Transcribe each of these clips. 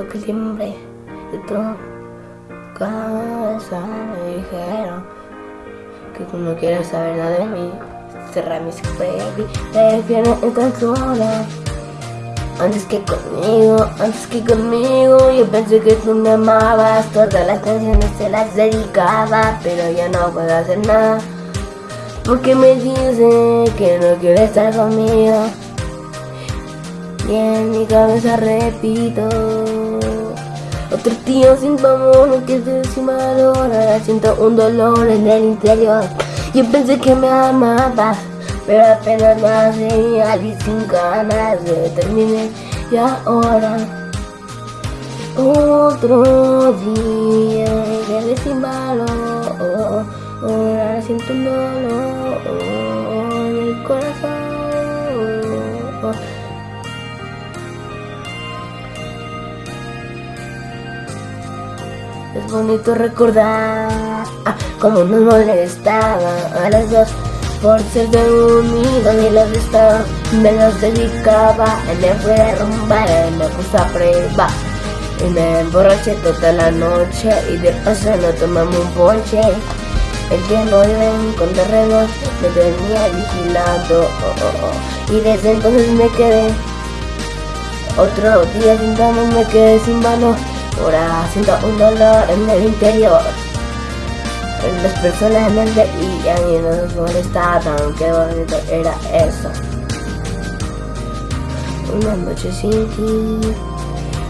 el timbre de tu casa. Me dijeron que tú no quieres saber nada de mí. Cerra mis baby, prefiero estar sola. Antes que conmigo, antes que conmigo Yo pensé que tú me amabas Todas las canciones te las dedicaba Pero ya no puedo hacer nada Porque me dice que no quiere estar conmigo Y en mi cabeza repito Otro tío sin tu amor que valor Ahora siento un dolor en el interior. Yo pensé que me amabas pero apenas hacía y sin ganas de terminar. Y ahora otro día que sin valor ahora siento un dolor en el corazón es bonito recordar ah, cómo nos molestaba a las dos por ser de unido y los estados me los dedicaba me fui a rumbar me puse a prueba. Y me emborraché toda la noche y de paso no tomamos un ponche. El que no iba con terrenos me tenía vigilando oh, oh, oh. y desde entonces me quedé otro día sin me quedé sin mano ahora siento un dolor en el interior las personas en el y a mí no nos molestaban, qué bonito era eso. Una noche sin ti,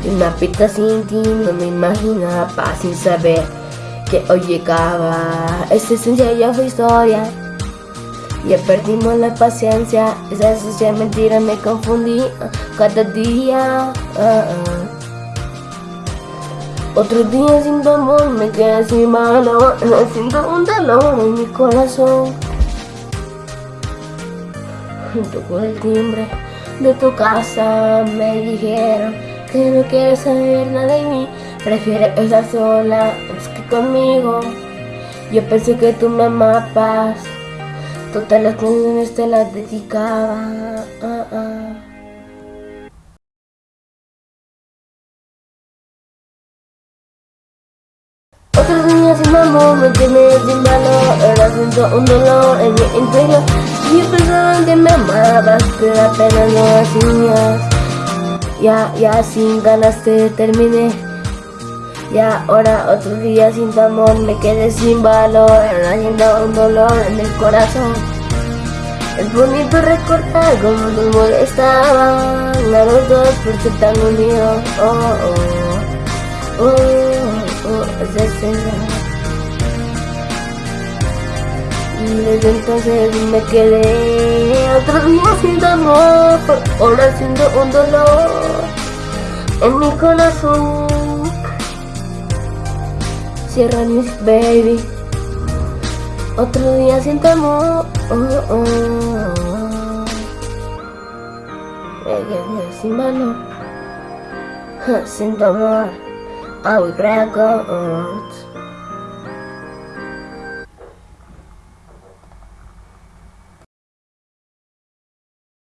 y una pista sin ti, no me imaginaba sin saber que hoy llegaba. Esa esencia ya fue historia. Ya perdimos la paciencia, esa sucia mentira me confundí cada día. Uh, uh. Otro día sin tu amor me quedé sin mano Siento un dolor en mi corazón Tocó el timbre de tu casa Me dijeron que no quieres saber nada de mí Prefieres estar sola antes que conmigo Yo pensé que tú me amabas Todas las canciones te las dedicaba ah, ah. Otros días sin amor me tiene sin valor Ahora siento un dolor en mi interior. Yo pensaba que me amabas Pero apenas lo hacías Ya, ya sin ganas te terminé. Y ahora otro día sin tu amor me quedé sin valor Ahora siento un dolor en el corazón. Es bonito recordar cómo nos molestaban A los dos por ser tan unidos oh, oh, oh desde entonces me quedé otro día sin amor, ahora siento un dolor en mi corazón. Cierra mis baby, otro día sin amor. Me quedé sin mano, sin amor. I would grab gold.